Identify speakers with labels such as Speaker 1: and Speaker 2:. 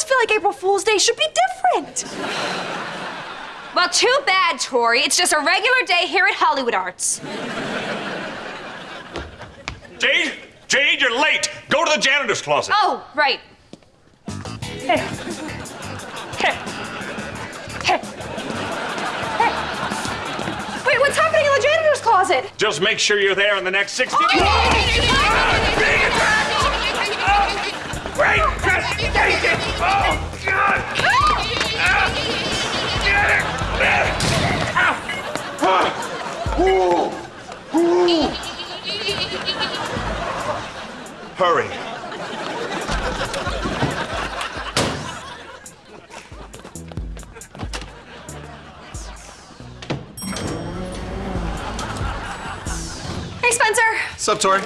Speaker 1: just feel like April Fool's Day should be different.
Speaker 2: Well, too bad, Tori. It's just a regular day here at Hollywood Arts.
Speaker 3: Jade, Jade, you're late. Go to the janitor's closet.
Speaker 2: Oh, right.
Speaker 1: Hey. Hey. Hey. Hey. Wait, what's happening in the janitor's closet?
Speaker 3: Just make sure you're there in the next 60.
Speaker 1: Oh!
Speaker 3: Ooh. Ooh. Hurry.
Speaker 1: Hey, Spencer.
Speaker 4: Sup, Tori?